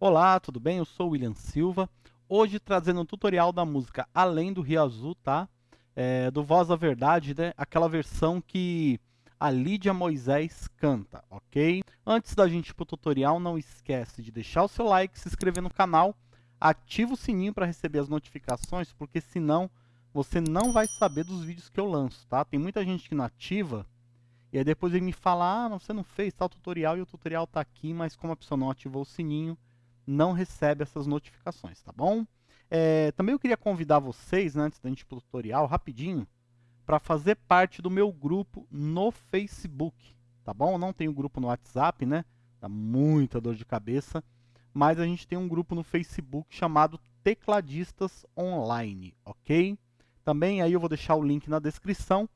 Olá, tudo bem? Eu sou o William Silva. Hoje trazendo um tutorial da música Além do Rio Azul, tá? É, do Voz da Verdade, né? Aquela versão que a Lídia Moisés canta, ok? Antes da gente ir pro tutorial, não esquece de deixar o seu like, se inscrever no canal, ativa o sininho para receber as notificações, porque senão você não vai saber dos vídeos que eu lanço, tá? Tem muita gente que não ativa, e aí depois ele me fala, ah, você não fez tal tutorial, e o tutorial tá aqui, mas como a pessoa não ativou o sininho, não recebe essas notificações, tá bom? É, também eu queria convidar vocês, né, antes da gente ir pro tutorial, rapidinho, para fazer parte do meu grupo no Facebook, tá bom? Não tenho grupo no WhatsApp, né? Dá muita dor de cabeça, mas a gente tem um grupo no Facebook chamado Tecladistas Online, ok? Também aí eu vou deixar o link na descrição,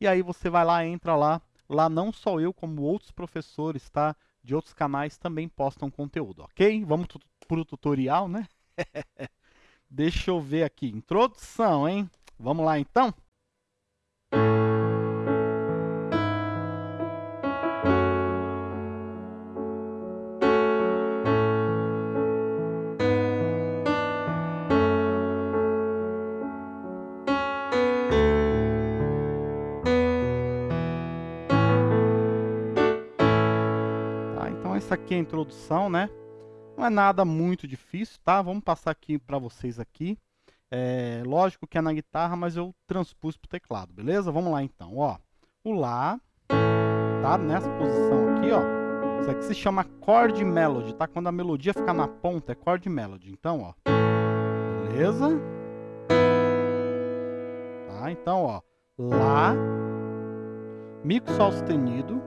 e aí você vai lá, entra lá, lá não só eu, como outros professores, tá? De outros canais também postam conteúdo, ok? Vamos para o tutorial, né? Deixa eu ver aqui, introdução, hein? Vamos lá então? Essa aqui é a introdução, né? Não é nada muito difícil, tá? Vamos passar aqui para vocês aqui. É, lógico que é na guitarra, mas eu transpus para teclado, beleza? Vamos lá então, ó. O Lá, tá? Nessa posição aqui, ó. Isso aqui se chama chord melody, tá? Quando a melodia fica na ponta, é chord melody. Então, ó. Beleza? Tá? Então, ó. Lá, Mi com Sol sustenido,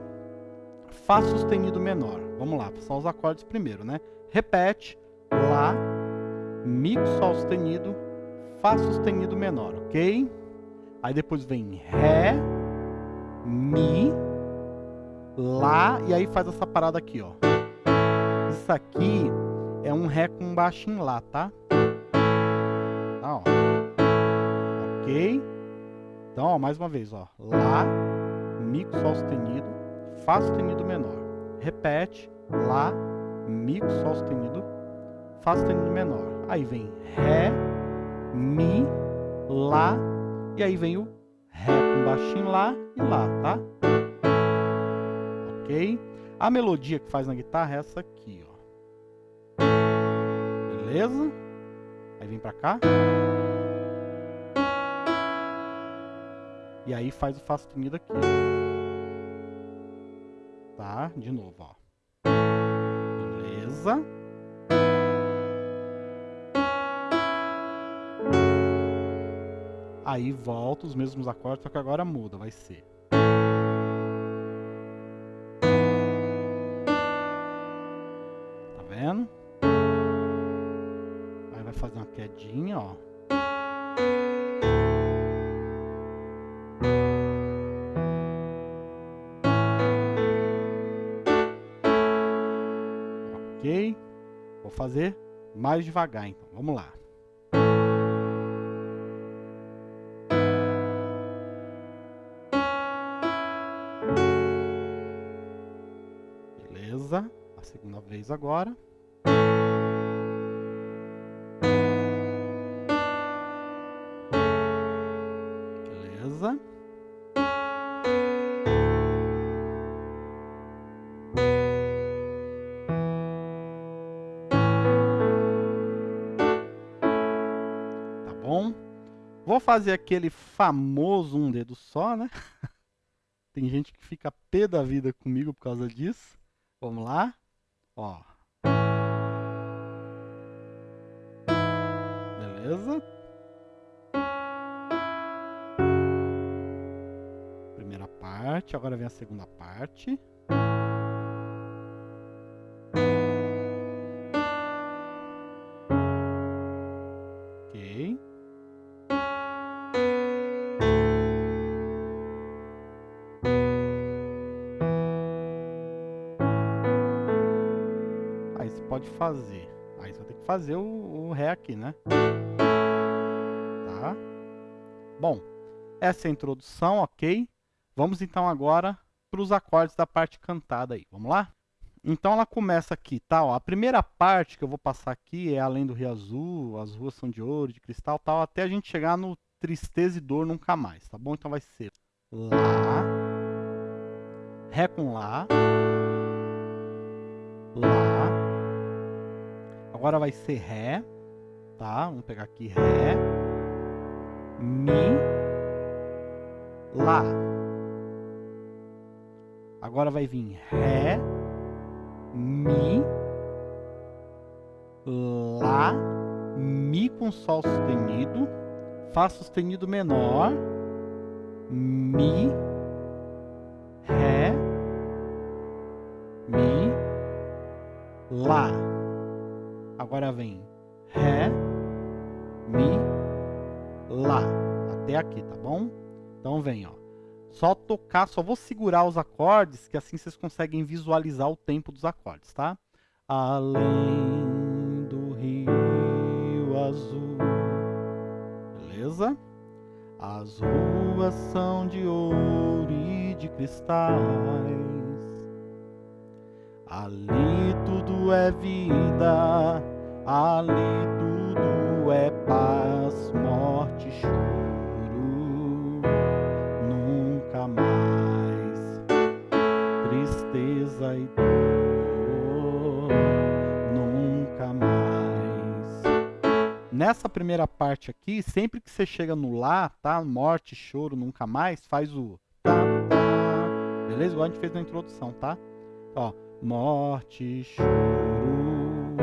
Fá sustenido menor. Vamos lá, só os acordes primeiro, né? Repete, Lá, Mi com Sol sustenido, Fá sustenido menor, ok? Aí depois vem Ré, Mi, Lá, e aí faz essa parada aqui, ó. Isso aqui é um Ré com baixo em Lá, tá? Tá, ó. Ok? Então, ó, mais uma vez, ó. Lá, Mi com Sol sustenido, Fá sustenido menor. Repete, Lá, Mi com Sol sustenido, Fá sustenido menor. Aí vem Ré, Mi, Lá, e aí vem o Ré com baixinho Lá e Lá, tá? Ok? A melodia que faz na guitarra é essa aqui, ó. Beleza? Aí vem pra cá. E aí faz o Fá sustenido aqui, tá? De novo, ó. Beleza. Aí volta os mesmos acordes, só que agora muda, vai ser. Tá vendo? Aí vai fazer uma quedinha, ó. Ok? Vou fazer mais devagar, então. Vamos lá. Beleza. A segunda vez agora. Fazer aquele famoso um dedo só, né? Tem gente que fica pé da vida comigo por causa disso. Vamos lá. Ó. Beleza? Primeira parte, agora vem a segunda parte. Fazer. Aí você vai ter que fazer o, o Ré aqui, né? Tá? Bom, essa é a introdução, ok? Vamos então agora para os acordes da parte cantada aí. Vamos lá? Então ela começa aqui, tá? Ó, a primeira parte que eu vou passar aqui é além do Rio Azul, as ruas são de ouro, de cristal, tal, até a gente chegar no tristeza e dor nunca mais, tá bom? Então vai ser Lá, Ré com Lá, Lá, agora vai ser Ré, tá? Vamos pegar aqui Ré, Mi, Lá. Agora vai vir Ré, Mi, Lá, Mi com Sol sustenido, Fá sustenido menor, Mi, Ré, Mi, Lá. Agora vem Ré, Mi, Lá. Até aqui, tá bom? Então vem, ó. Só tocar, só vou segurar os acordes, que assim vocês conseguem visualizar o tempo dos acordes, tá? Além do rio azul. Beleza? As ruas são de ouro e de cristais. Ali tudo é vida, ali tudo é paz, morte, choro. tristeza e dor nunca mais. Nessa primeira parte aqui, sempre que você chega no lá, tá? Morte, choro, nunca mais, faz o tá, tá. Beleza? Igual a gente fez na introdução, tá? Ó, morte, choro,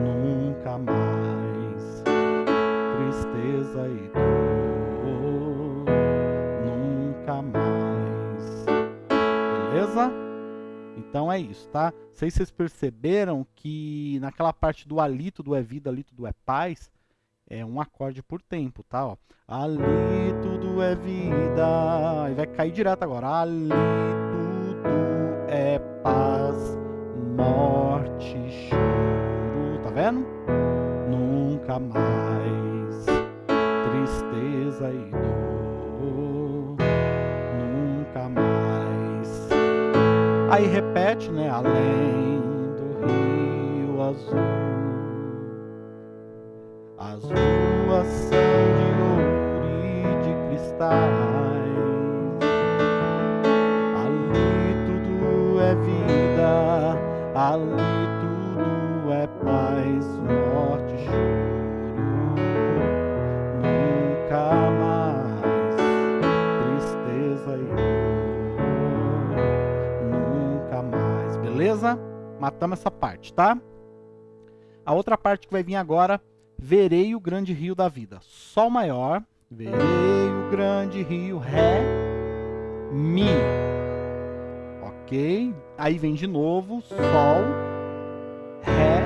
nunca mais. Tristeza e dor, nunca mais. Beleza? Então é isso, tá? Sei se vocês perceberam que naquela parte do alito do é vida, alito do é paz, é um acorde por tempo, tá? Ó. Ali tudo é vida. Aí vai cair direto agora. Ali tudo é paz, morte, choro. Tá vendo? Nunca mais tristeza e dor. Nunca mais. Aí repete, né? Além do rio azul. As ruas são de ouro e de cristais. Ali tudo é paz, morte, choro. Nunca mais tristeza e dor. Nunca mais, beleza? Matamos essa parte, tá? A outra parte que vai vir agora verei o grande rio da vida. Sol maior, verei o grande rio, Ré, Mi. Ok? Aí vem de novo, Sol, Ré,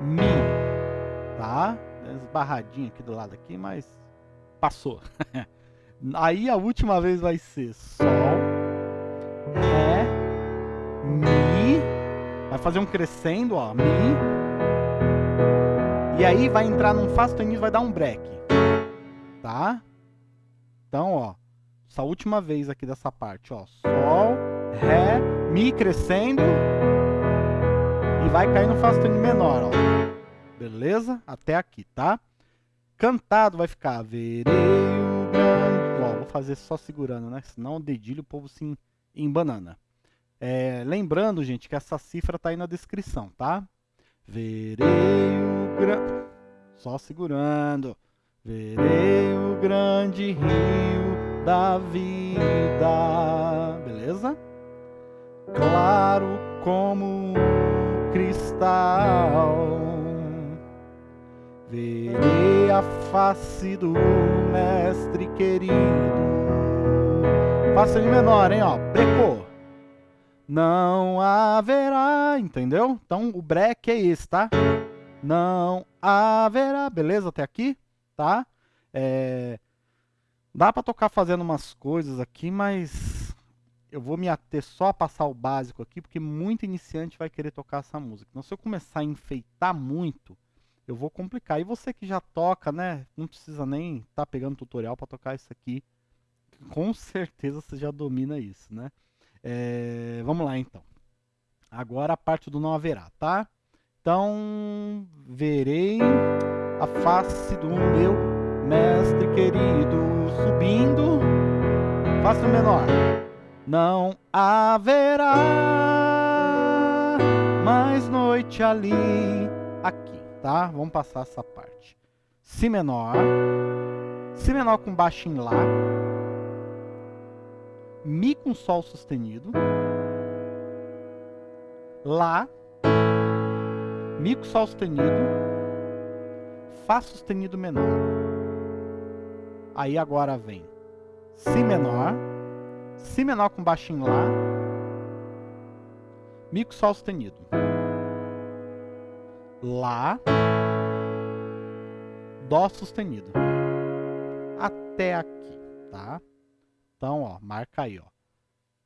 Mi. Tá? Esbarradinho aqui do lado aqui, mas passou. Aí a última vez vai ser Sol, Ré, Mi. Vai fazer um crescendo, ó, Mi, e aí vai entrar num Fá sustenido, vai dar um break. Tá? Então, ó. Essa última vez aqui dessa parte, ó. Sol, Ré, Mi crescendo. E vai cair no Fá sustenido menor, ó. Beleza? Até aqui, tá? Cantado vai ficar verei o grande... Ó, vou fazer só segurando, né? Senão o dedilho o povo se embanana. É, lembrando, gente, que essa cifra tá aí na descrição, tá? Verei o grande. Só segurando. Verei o grande rio da vida. Beleza? Claro como cristal. Verei a face do mestre querido. Faça de menor, hein? Ó, brecou não haverá, entendeu? Então o break é esse, tá? Não haverá, beleza até aqui, tá? É... Dá para tocar fazendo umas coisas aqui, mas eu vou me ater só a passar o básico aqui, porque muito iniciante vai querer tocar essa música. Então se eu começar a enfeitar muito, eu vou complicar. E você que já toca, né? Não precisa nem estar tá pegando tutorial para tocar isso aqui. Com certeza você já domina isso, né? É, vamos lá então. Agora a parte do não haverá, tá? Então, verei a face do meu mestre querido subindo. Fácil menor. Não haverá mais noite ali. Aqui, tá? Vamos passar essa parte. Si menor. Si menor com baixo em Lá. Mi com Sol sustenido. Lá. Mi com Sol sustenido. Fá sustenido menor. Aí agora vem Si menor. Si menor com baixo em Lá. Mi com Sol sustenido. Lá. Dó sustenido. Até aqui, tá? Então, ó, marca aí, ó.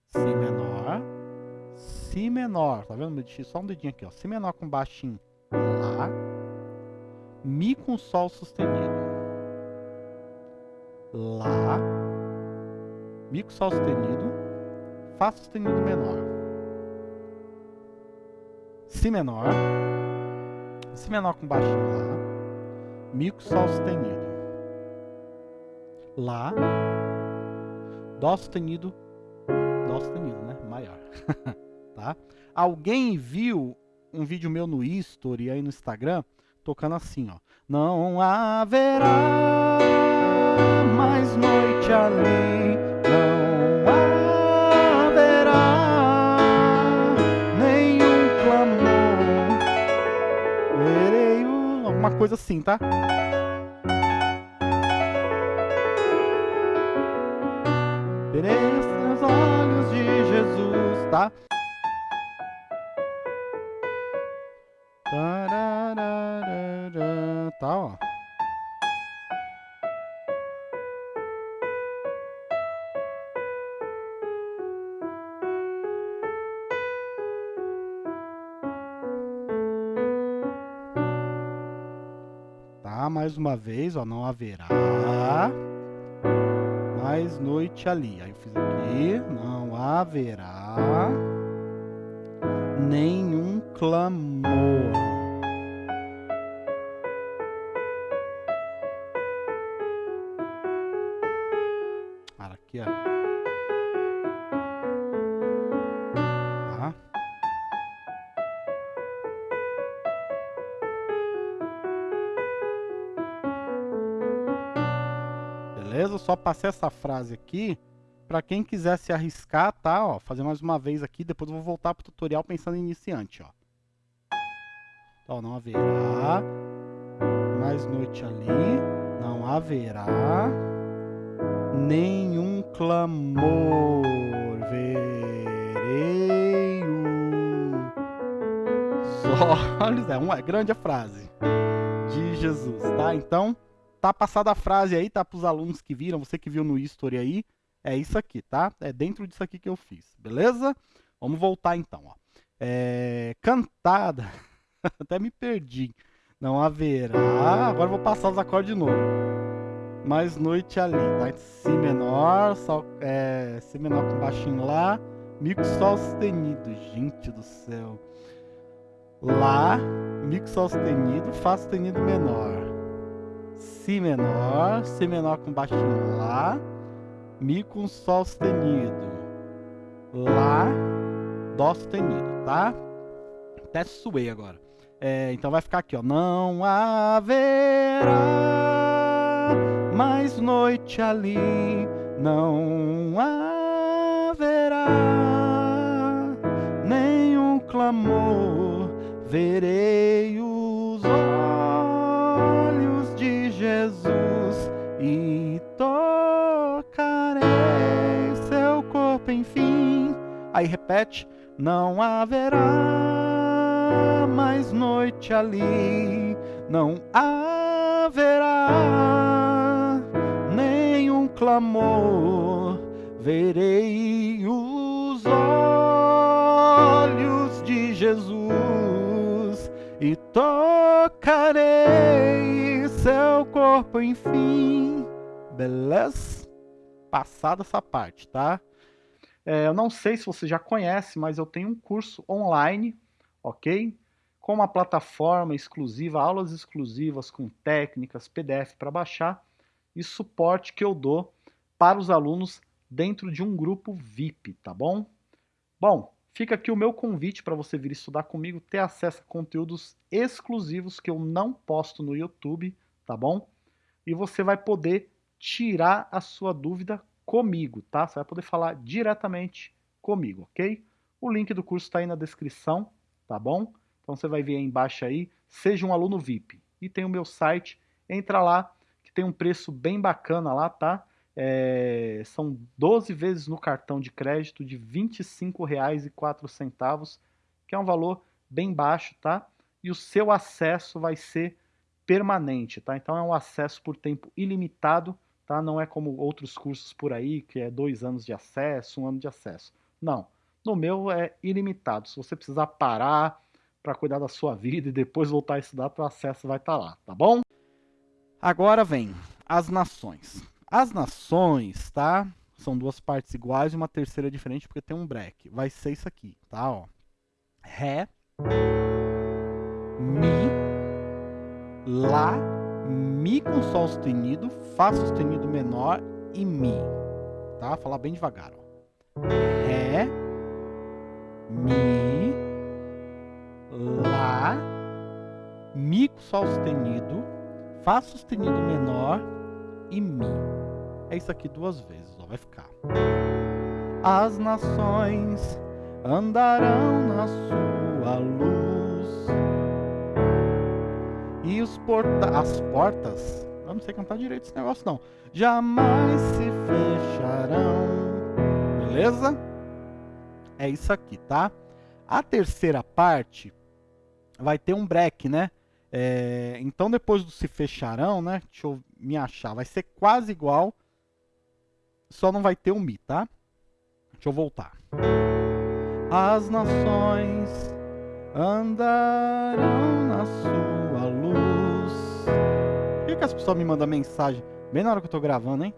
Si menor, Si menor, tá vendo? Só um dedinho aqui, ó. Si menor com baixinho, Lá. Mi com Sol sustenido. Lá. Mi com Sol sustenido. Fá sustenido menor. Si menor. Si menor com baixinho, Lá. Mi com Sol sustenido. Lá. Dó sustenido, Dó sustenido, né? Maior. tá? Alguém viu um vídeo meu no History aí no Instagram, tocando assim, ó. Não haverá mais noite ali, Alguma coisa assim, tá? Verei os olhos de Jesus, tá? Tá, ó. Uma vez, ó, não haverá mais noite ali. Aí eu fiz aqui, não haverá nenhum clamor. Só passei essa frase aqui para quem quiser se arriscar, tá? Ó, fazer mais uma vez aqui, depois eu vou voltar pro tutorial pensando em iniciante, ó. Então, não haverá mais noite ali, não haverá nenhum clamor, verei os olhos, é uma grande frase de Jesus, tá? Então, tá passada a frase aí, tá? Para os alunos que viram, você que viu no history aí, é isso aqui, tá? É dentro disso aqui que eu fiz, beleza? Vamos voltar então, ó. É, cantada, até me perdi. Não haverá, agora vou passar os acordes de novo. Mais noite ali, tá? Si menor, sol, é, Si menor com baixinho lá, Mi com Sol sustenido, gente do céu. Lá, Mi com Sol sustenido, Fá sustenido menor. Si menor, Si menor com baixinho Lá, Mi com Sol sustenido. Lá, Dó sustenido, tá? Até suei agora. É, então vai ficar aqui, ó. Não haverá mais noite ali, não haverá nenhum clamor. Verei os e tocarei seu corpo, enfim. Aí repete: Não haverá mais noite ali, não haverá nenhum clamor. Verei os olhos de Jesus e tocarei seu corpo, enfim. Beleza? Passada essa parte, tá? É, eu não sei se você já conhece, mas eu tenho um curso online, ok? Com uma plataforma exclusiva, aulas exclusivas com técnicas, PDF para baixar e suporte que eu dou para os alunos dentro de um grupo VIP, tá bom? Bom, fica aqui o meu convite para você vir estudar comigo, ter acesso a conteúdos exclusivos que eu não posto no YouTube, tá bom? E você vai poder tirar a sua dúvida comigo, tá? Você vai poder falar diretamente comigo, ok? O link do curso está aí na descrição, tá bom? Então você vai ver aí embaixo aí, seja um aluno VIP. E tem o meu site, entra lá, que tem um preço bem bacana lá, tá? É, são 12 vezes no cartão de crédito de R$ 25,04, que é um valor bem baixo, tá? E o seu acesso vai ser permanente, tá? Então é um acesso por tempo ilimitado, tá? Não é como outros cursos por aí, que é dois anos de acesso, um ano de acesso. Não, no meu é ilimitado. Se você precisar parar para cuidar da sua vida e depois voltar a estudar, o acesso vai estar tá lá, tá bom? Agora vem as nações. As nações, tá? São duas partes iguais e uma terceira diferente porque tem um break. Vai ser isso aqui, tá? Ó. Ré, Mi, Lá, Mi com Sol sustenido, Fá sustenido menor e Mi. Tá? Falar bem devagar. Ó. Ré, Mi, Lá, Mi com Sol sustenido, Fá sustenido menor e Mi. É isso aqui duas vezes, ó, vai ficar. As nações andarão na sua luz. E os porta as portas, eu não sei cantar direito esse negócio não, jamais se fecharão. Beleza? É isso aqui, tá? A terceira parte vai ter um break, né? É, então depois do se fecharão, né? Deixa eu me achar. Vai ser quase igual. Só não vai ter o Mi, tá? Deixa eu voltar. As nações andarão na sua que, as pessoas me mandam mensagem bem na hora que eu tô gravando, hein?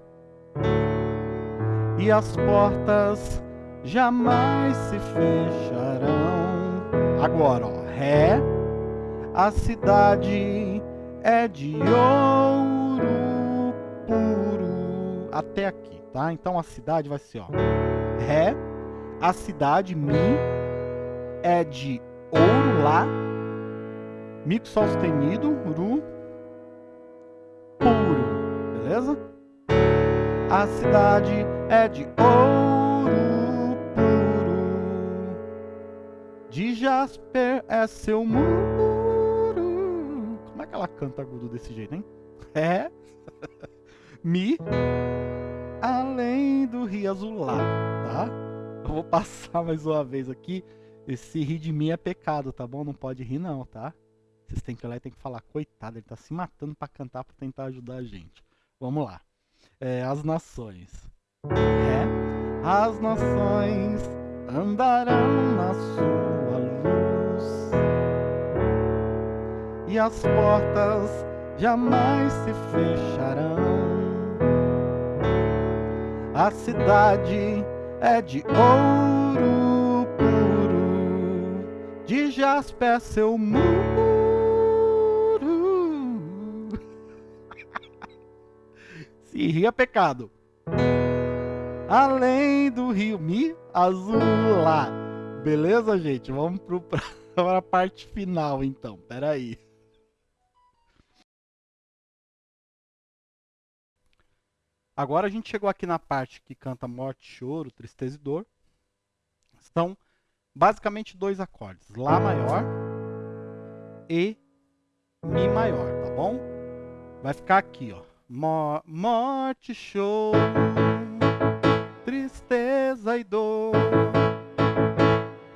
E as portas jamais se fecharão. Agora, ó. Ré a cidade é de ouro puro. Até aqui, tá? Então a cidade vai ser, ó. Ré. A cidade, Mi, é de ouro lá. Mi com sol sustenido, Ru. Puro. Beleza? A cidade é de ouro puro. De jasper é seu muro é que ela canta agudo desse jeito, hein? É. Mi. Além do rio azulado, tá? Eu vou passar mais uma vez aqui. Esse rir de mim é pecado, tá bom? Não pode rir não, tá? Vocês têm que lá e tem que falar, coitado, ele tá se matando para cantar para tentar ajudar a gente. Vamos lá. É, as nações. É. As nações andarão na sua luz e as portas jamais se fecharão. A cidade é de ouro puro, de jaspe é seu muro. Se ria é pecado. Além do rio Mi Azul lá. Beleza, gente? Vamos para a parte final, então. Pera aí. Agora a gente chegou aqui na parte que canta morte, choro, tristeza e dor. São basicamente dois acordes. Lá maior e Mi maior, tá bom? Vai ficar aqui, ó. Morte, choro, tristeza e dor.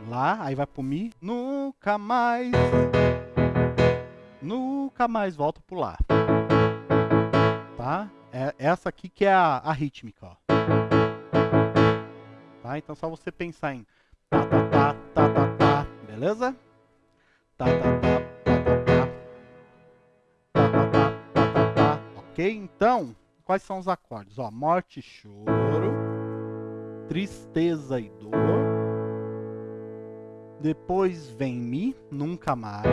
Lá, aí vai pro Mi. Nunca mais, nunca mais volto pro Lá. Tá? É essa aqui que é a, a rítmica, ó. Tá? Então só você pensar em tá, tá, tá, tá, tá, tá, beleza? Tá, tá, tá. Ok? Então, quais são os acordes? Ó, morte, choro, tristeza e dor. Depois vem Mi, nunca mais.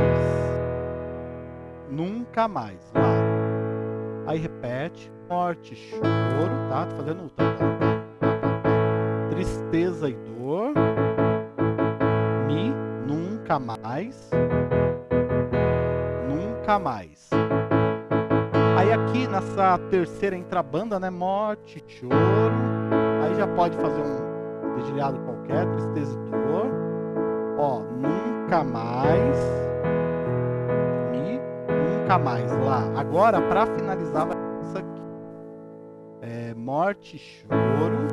Nunca mais, lá. Aí repete, morte, choro, tá? Tô fazendo tá, tá, tá, tristeza e dor. Mi, nunca mais. Nunca mais. Aí aqui nessa terceira entra a banda, né? Morte, choro. Aí já pode fazer um dedilhado qualquer, tristeza e dor. Ó, nunca mais. Mi, nunca mais. Lá. Agora, para finalizar, vai isso aqui. É, morte, choro.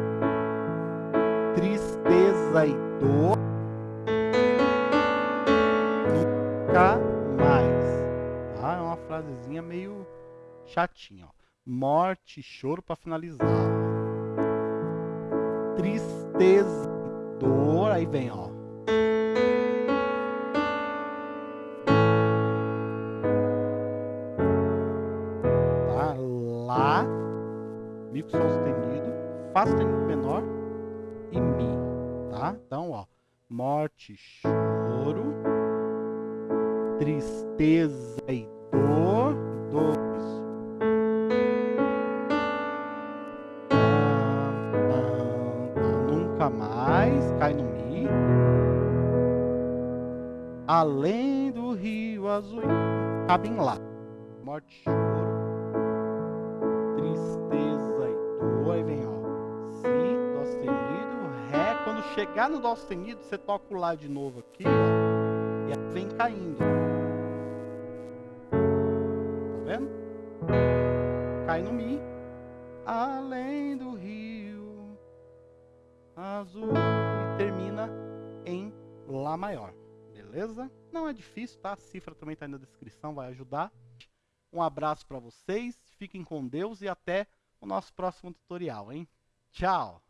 Tristeza e dor. Nunca mais. Tá? É uma frasezinha meio chatinho, ó. Morte, choro para finalizar. Tristeza, dor, aí vem, ó. Tá? Lá, Mi com sol sustenido, Fá sustenido menor e Mi, tá? Então, ó, morte, choro, tristeza e dor. Além do rio azul, cabe em Lá. Morte, choro, tristeza e dor. Aí vem, ó, Si, Dó sustenido, Ré. Quando chegar no Dó sustenido, você toca o Lá de novo aqui, ó, e aí vem caindo. Tá vendo? Cai no Mi. Além do rio azul e termina em Lá maior, beleza? Não é difícil, tá? A cifra também está aí na descrição, vai ajudar. Um abraço para vocês, fiquem com Deus e até o nosso próximo tutorial, hein? Tchau!